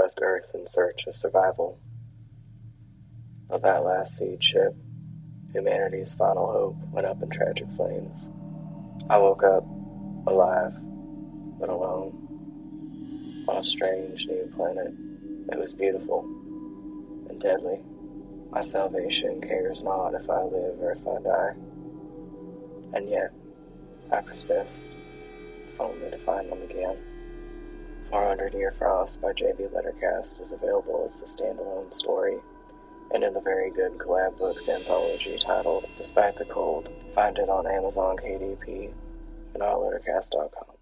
left Earth in search of survival. Of that last seed ship, humanity's final hope went up in tragic flames. I woke up, alive, but alone, on a strange new planet. It was beautiful and deadly. My salvation cares not if I live or if I die. And yet, I persist, only to find them again. 400 Year Frost by J.B. Lettercast is available as a standalone story, and in the very good collab books anthology titled Despite the Cold. Find it on Amazon KDP and on lettercast.com.